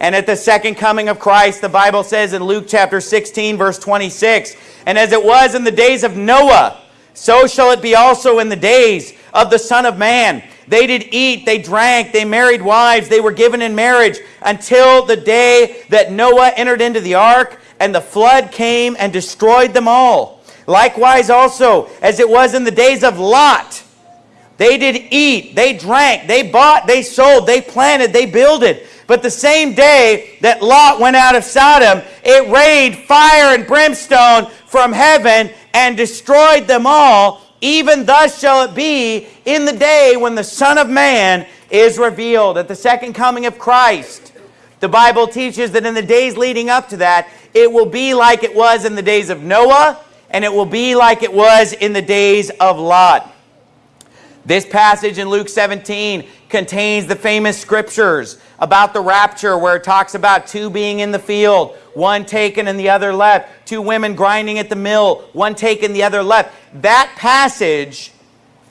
And at the second coming of Christ, the Bible says in Luke chapter 16, verse 26, And as it was in the days of Noah, so shall it be also in the days of the Son of Man. They did eat, they drank, they married wives, they were given in marriage until the day that Noah entered into the ark and the flood came and destroyed them all. Likewise also, as it was in the days of Lot, they did eat, they drank, they bought, they sold, they planted, they builded. But the same day that Lot went out of Sodom, it rained fire and brimstone from heaven and destroyed them all. Even thus shall it be in the day when the Son of Man is revealed at the second coming of Christ. The Bible teaches that in the days leading up to that, it will be like it was in the days of Noah, and it will be like it was in the days of Lot. This passage in Luke 17 contains the famous scriptures about the rapture where it talks about two being in the field, one taken and the other left, two women grinding at the mill, one taken, the other left. That passage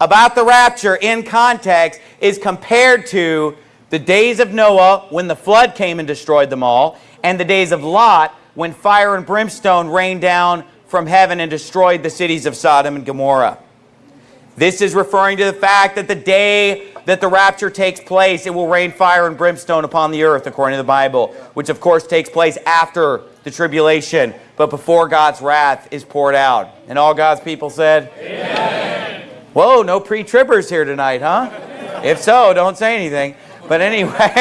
about the rapture in context is compared to the days of Noah when the flood came and destroyed them all, and the days of Lot when fire and brimstone rained down from heaven and destroyed the cities of Sodom and Gomorrah. This is referring to the fact that the day that the rapture takes place, it will rain fire and brimstone upon the earth, according to the Bible, which of course takes place after the tribulation, but before God's wrath is poured out. And all God's people said, Amen. Whoa, no pre-tribbers here tonight, huh? If so, don't say anything. But anyway,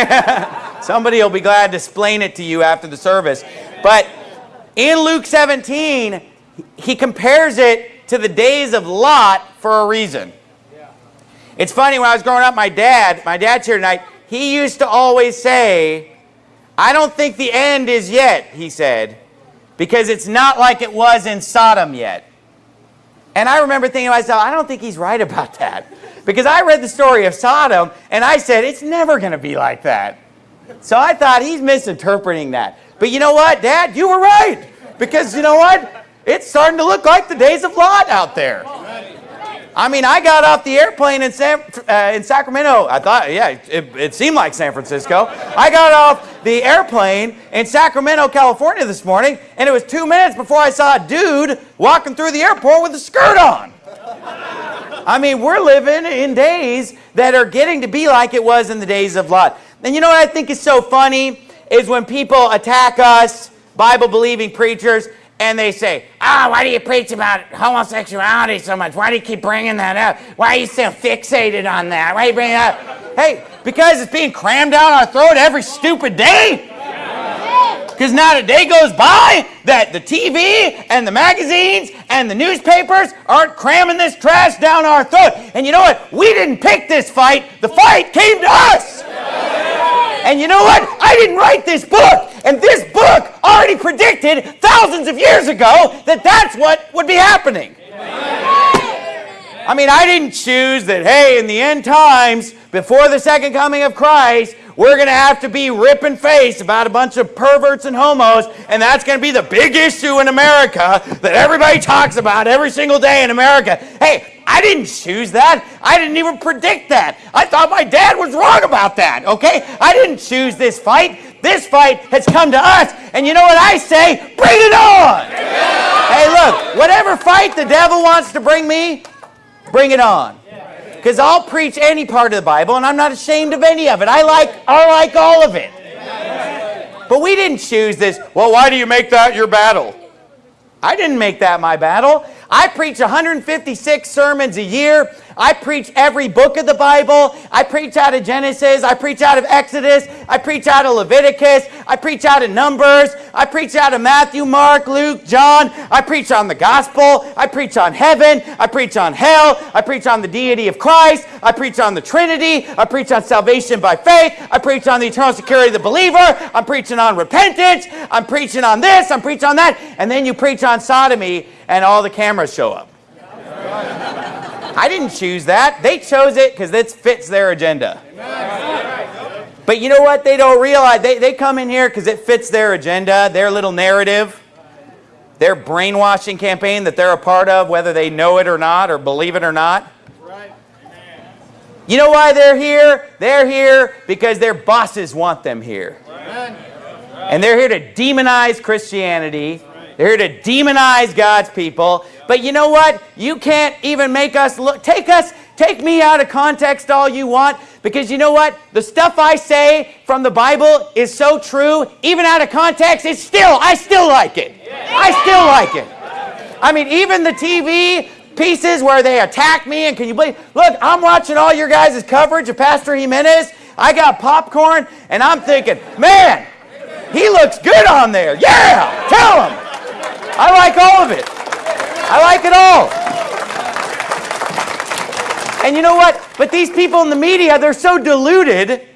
somebody will be glad to explain it to you after the service. But in Luke 17, he compares it to the days of Lot for a reason. It's funny, when I was growing up, my dad, my dad's here tonight, he used to always say, I don't think the end is yet, he said, because it's not like it was in Sodom yet. And I remember thinking to myself, I don't think he's right about that. Because I read the story of Sodom, and I said, it's never going to be like that. So I thought he's misinterpreting that. But you know what, Dad? You were right. Because you know what? It's starting to look like the days of Lot out there. I mean, I got off the airplane in, San, uh, in Sacramento. I thought, yeah, it, it seemed like San Francisco. I got off the airplane in Sacramento, California this morning, and it was two minutes before I saw a dude walking through the airport with a skirt on. I mean, we're living in days that are getting to be like it was in the days of Lot. And you know what I think is so funny is when people attack us, Bible-believing preachers, and they say, ah, oh, why do you preach about homosexuality so much? Why do you keep bringing that up? Why are you so fixated on that? Why are you bringing it up? Hey, because it's being crammed down our throat every stupid day. Because not a day goes by that the TV and the magazines and the newspapers aren't cramming this trash down our throat. And you know what? We didn't pick this fight. The fight came to us. And you know what? I didn't write this book. And this book already predicted thousands of years ago that that's what would be happening. I mean, I didn't choose that, hey, in the end times, before the second coming of Christ, we're going to have to be ripping face about a bunch of perverts and homos, and that's going to be the big issue in America that everybody talks about every single day in America. Hey, I didn't choose that. I didn't even predict that. I thought my dad was wrong about that, okay? I didn't choose this fight. This fight has come to us. And you know what I say? Bring it on! Hey, look, whatever fight the devil wants to bring me, bring it on. Because I'll preach any part of the Bible, and I'm not ashamed of any of it. I like, I like all of it. But we didn't choose this. Well, why do you make that your battle? I didn't make that my battle. I preach 156 sermons a year. I preach every book of the Bible. I preach out of Genesis. I preach out of Exodus. I preach out of Leviticus. I preach out of Numbers. I preach out of Matthew, Mark, Luke, John. I preach on the gospel. I preach on heaven. I preach on hell. I preach on the deity of Christ. I preach on the Trinity. I preach on salvation by faith. I preach on the eternal security of the believer. I'm preaching on repentance. I'm preaching on this. I'm preaching on that. And then you preach on sodomy and all the cameras show up. I didn't choose that. They chose it because it fits their agenda. But you know what? They don't realize. They, they come in here because it fits their agenda, their little narrative, their brainwashing campaign that they're a part of, whether they know it or not or believe it or not. You know why they're here? They're here because their bosses want them here. And they're here to demonize Christianity. They're here to demonize God's people. But you know what? You can't even make us look. Take us, take me out of context all you want. Because you know what? The stuff I say from the Bible is so true. Even out of context, it's still, I still like it. I still like it. I mean, even the TV pieces where they attack me and can you believe, look, I'm watching all your guys' coverage of Pastor Jimenez. I got popcorn and I'm thinking, man, he looks good on there. Yeah, tell him. I like all of it. I like it all. And you know what? But these people in the media, they're so deluded.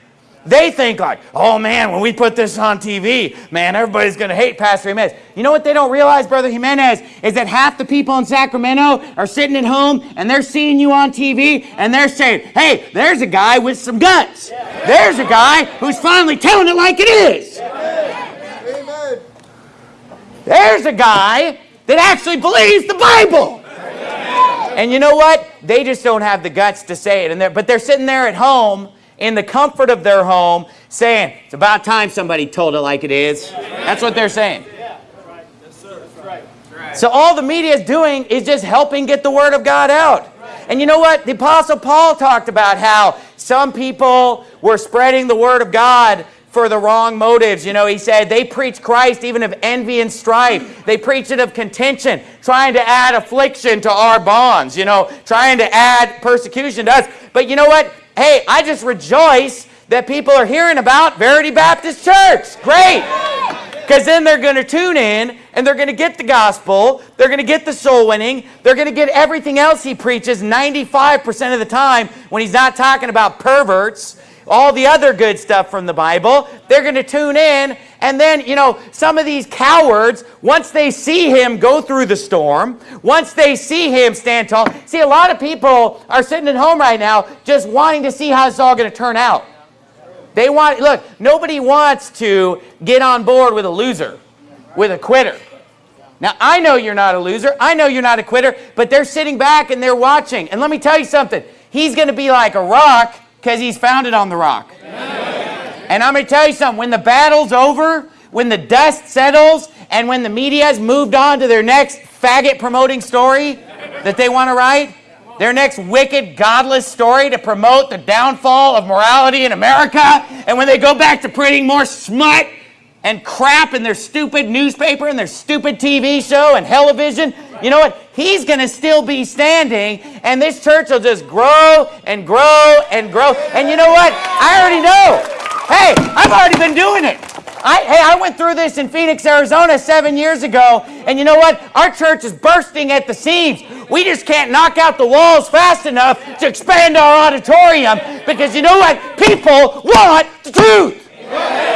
They think like, oh man, when we put this on TV, man, everybody's going to hate Pastor Jimenez. You know what they don't realize, Brother Jimenez, is that half the people in Sacramento are sitting at home and they're seeing you on TV and they're saying, hey, there's a guy with some guts. There's a guy who's finally telling it like it is. There's a guy that actually believes the Bible. And you know what? They just don't have the guts to say it. And they're, but they're sitting there at home in the comfort of their home saying, it's about time somebody told it like it is. That's what they're saying. So all the media is doing is just helping get the word of God out. And you know what? The Apostle Paul talked about how some people were spreading the word of God for the wrong motives. You know, he said they preach Christ even of envy and strife. They preach it of contention, trying to add affliction to our bonds, you know, trying to add persecution to us. But you know what? Hey, I just rejoice that people are hearing about Verity Baptist Church. Great. Because then they're going to tune in and they're going to get the gospel. They're going to get the soul winning. They're going to get everything else he preaches 95% of the time when he's not talking about perverts all the other good stuff from the Bible. They're going to tune in. And then, you know, some of these cowards, once they see him go through the storm, once they see him stand tall. See, a lot of people are sitting at home right now just wanting to see how it's all going to turn out. They want, look, nobody wants to get on board with a loser, with a quitter. Now, I know you're not a loser. I know you're not a quitter, but they're sitting back and they're watching. And let me tell you something. He's going to be like a rock because he's founded on the rock. Amen. And I'm going to tell you something. When the battle's over, when the dust settles, and when the media has moved on to their next faggot promoting story that they want to write, their next wicked, godless story to promote the downfall of morality in America, and when they go back to printing more smut and crap in their stupid newspaper and their stupid TV show and television, you know what? He's going to still be standing and this church will just grow and grow and grow. And you know what? I already know. Hey, I've already been doing it. I, hey, I went through this in Phoenix, Arizona seven years ago, and you know what? Our church is bursting at the seams. We just can't knock out the walls fast enough to expand our auditorium because you know what? People want the truth.